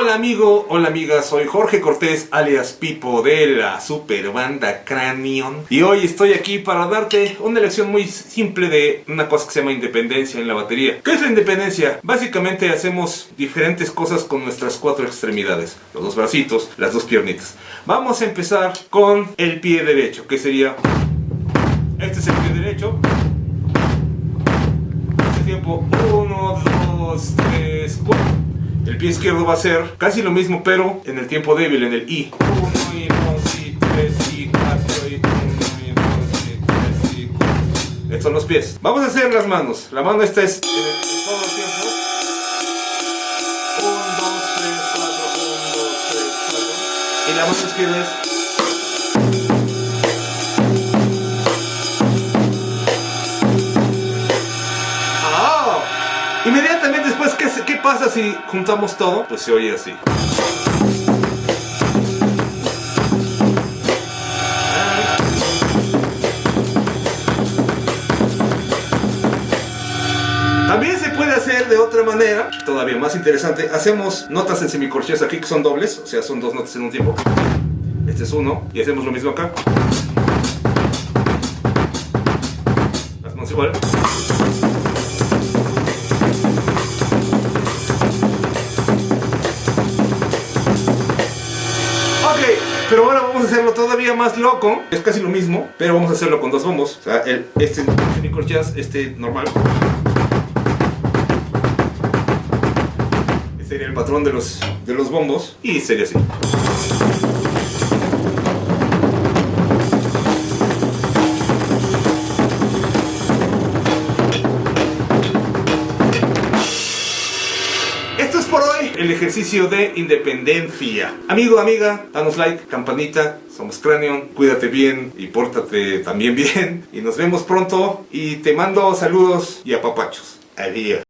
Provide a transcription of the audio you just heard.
Hola amigo, hola amiga, soy Jorge Cortés alias Pipo de la super banda Cranion y hoy estoy aquí para darte una lección muy simple de una cosa que se llama independencia en la batería. ¿Qué es la independencia? Básicamente hacemos diferentes cosas con nuestras cuatro extremidades, los dos bracitos, las dos piernitas. Vamos a empezar con el pie derecho, que sería... Este es el pie derecho. Este tiempo 1, 2, 3, 4. El pie izquierdo va a ser casi lo mismo, pero en el tiempo débil, en el I. 1 y 2 y 3 y 4 y 1 y 2 y 3 y 4. Estos son los pies. Vamos a hacer las manos. La mano esta es en, el, en todo el tiempo. 1, 2, 3, 4, 1, 2, 3, 4. Y la mano izquierda es pasa si juntamos todo? Pues se oye así. También se puede hacer de otra manera, todavía más interesante. Hacemos notas en semicorcheas aquí que son dobles, o sea, son dos notas en un tiempo. Este es uno, y hacemos lo mismo acá. Las manos igual. Pero ahora vamos a hacerlo todavía más loco. Es casi lo mismo, pero vamos a hacerlo con dos bombos. O sea, el, este semicorcheas, este normal. Este sería el patrón de los, de los bombos y sería así. El ejercicio de independencia. Amigo, amiga, danos like, campanita, somos Cranion, cuídate bien y pórtate también bien. Y nos vemos pronto y te mando saludos y apapachos. Adiós.